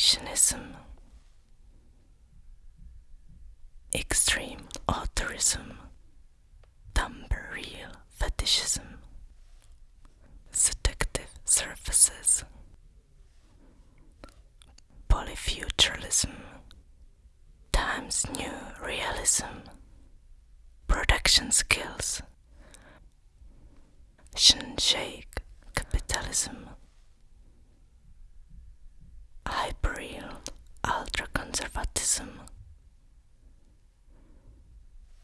exhibitionism, extreme authorism, real fetishism, seductive surfaces, polyfuturalism, Times New Realism, production skills, Shake capitalism, hyperreal ultra conservatism,